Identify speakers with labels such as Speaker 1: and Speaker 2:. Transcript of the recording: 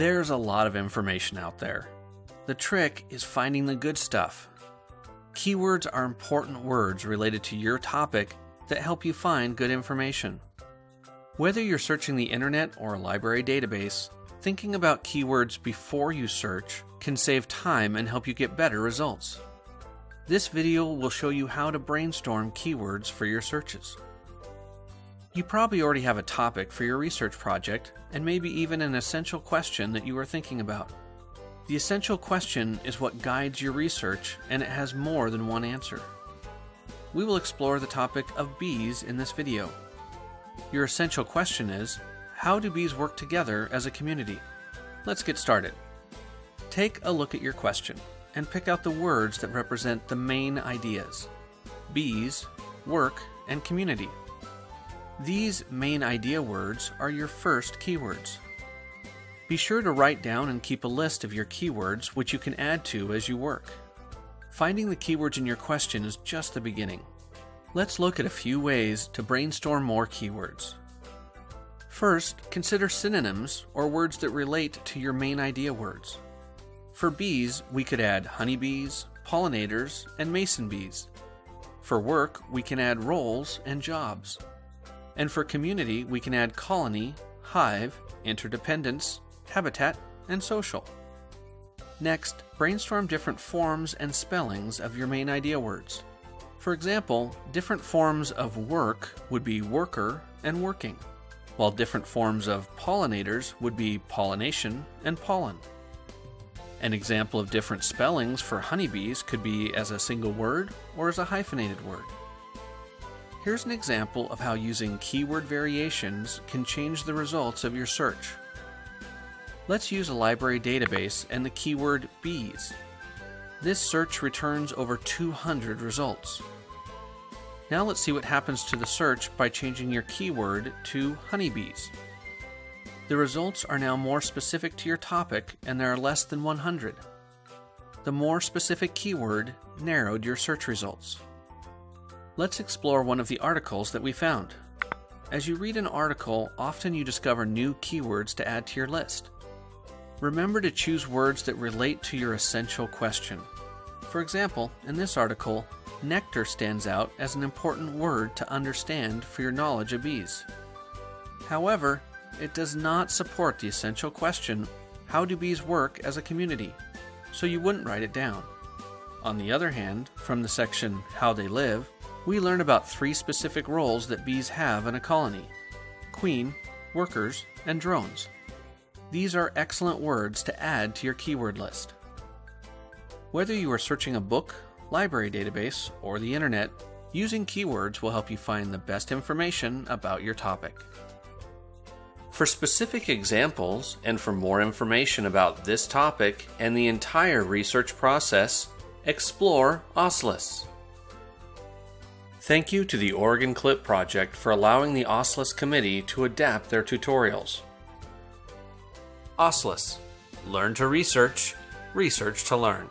Speaker 1: There's a lot of information out there. The trick is finding the good stuff. Keywords are important words related to your topic that help you find good information. Whether you're searching the internet or a library database, thinking about keywords before you search can save time and help you get better results. This video will show you how to brainstorm keywords for your searches. You probably already have a topic for your research project and maybe even an essential question that you are thinking about. The essential question is what guides your research and it has more than one answer. We will explore the topic of bees in this video. Your essential question is, how do bees work together as a community? Let's get started. Take a look at your question and pick out the words that represent the main ideas. Bees, work, and community. These main idea words are your first keywords. Be sure to write down and keep a list of your keywords which you can add to as you work. Finding the keywords in your question is just the beginning. Let's look at a few ways to brainstorm more keywords. First, consider synonyms or words that relate to your main idea words. For bees, we could add honeybees, pollinators, and mason bees. For work, we can add roles and jobs. And for community, we can add colony, hive, interdependence, habitat, and social. Next, brainstorm different forms and spellings of your main idea words. For example, different forms of work would be worker and working, while different forms of pollinators would be pollination and pollen. An example of different spellings for honeybees could be as a single word or as a hyphenated word. Here's an example of how using keyword variations can change the results of your search. Let's use a library database and the keyword bees. This search returns over 200 results. Now let's see what happens to the search by changing your keyword to honeybees. The results are now more specific to your topic and there are less than 100. The more specific keyword narrowed your search results. Let's explore one of the articles that we found. As you read an article, often you discover new keywords to add to your list. Remember to choose words that relate to your essential question. For example, in this article, nectar stands out as an important word to understand for your knowledge of bees. However, it does not support the essential question, how do bees work as a community? So you wouldn't write it down. On the other hand, from the section How They Live, we learn about three specific roles that bees have in a colony queen, workers, and drones. These are excellent words to add to your keyword list. Whether you are searching a book, library database, or the internet, using keywords will help you find the best information about your topic. For specific examples and for more information about this topic and the entire research process, explore OSLIS. Thank you to the Oregon Clip Project for allowing the OSLIS committee to adapt their tutorials. OSLIS Learn to research, research to learn.